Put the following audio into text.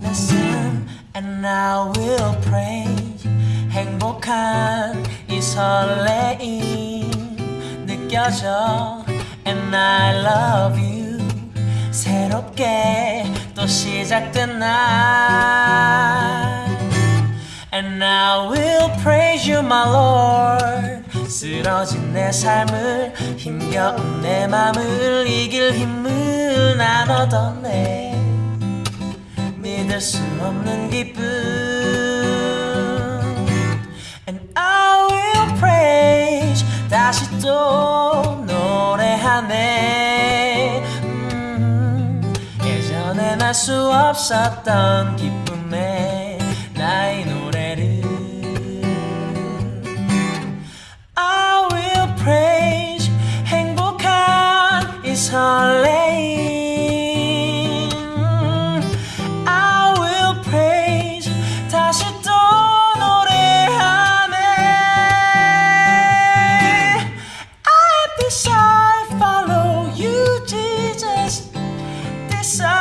말씀 and now we'll pray 행복한 이 설레임 느껴져 and I love you 새롭게 또 시작된 날 And now we'll praise you my Lord 쓰러진 내 삶을 힘겨운 내 마음을 이길 힘을 나눠던 내 믿을 수 없는 기쁨. And I will praise 다시 또 노래하네. 음, 예전엔 알 수 없었던 기쁨의 so